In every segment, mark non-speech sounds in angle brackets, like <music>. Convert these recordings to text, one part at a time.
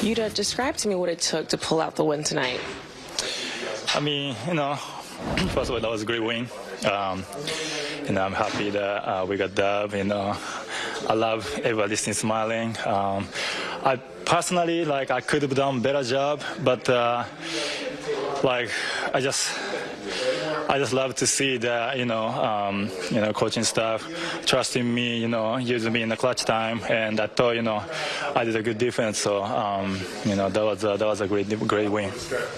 Yuta, describe to me what it took to pull out the win tonight. I mean, you know, <clears throat> first of all, that was a great win. Um, you know, I'm happy that uh, we got dub. You know, I love everybody smiling. Um, I personally, like, I could have done better job, but uh, like, I just. I just love to see that you know, um, you know, coaching staff trusting me, you know, using me in the clutch time, and I thought, you know, I did a good defense. So, um, you know, that was a, that was a great great win.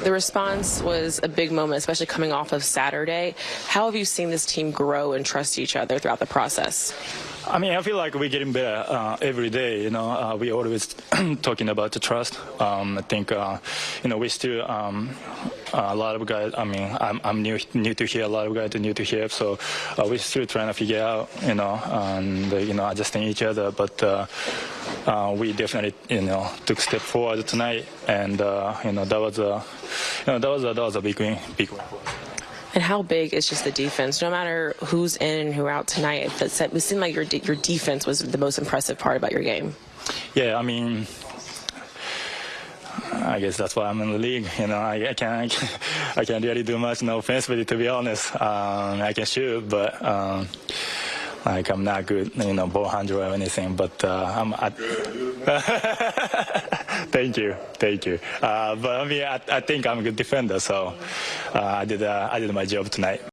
The response was a big moment, especially coming off of Saturday. How have you seen this team grow and trust each other throughout the process? I mean, I feel like we're getting better uh, every day. You know, uh, we always <clears throat> talking about the trust. Um, I think, uh, you know, we still um, a lot of guys. I mean, I'm, I'm new new to here. A lot of guys are new to here, so uh, we're still trying to figure out, you know, and you know, adjusting each other. But uh, uh, we definitely, you know, took a step forward tonight, and you know, that was a, you know, that was a, that was a big win, big win. And how big is just the defense? No matter who's in and who out tonight, it seemed like your your defense was the most impressive part about your game. Yeah, I mean, I guess that's why I'm in the league. You know, I, I can't <laughs> I can't really do much no offensively to be honest. Um, I can shoot, but. Um, like I'm not good, you know, ball handler or anything, but uh, I'm. I, <laughs> thank you, thank you. Uh, but I mean, I, I, think I'm a good defender, so uh, I did uh, I did my job tonight.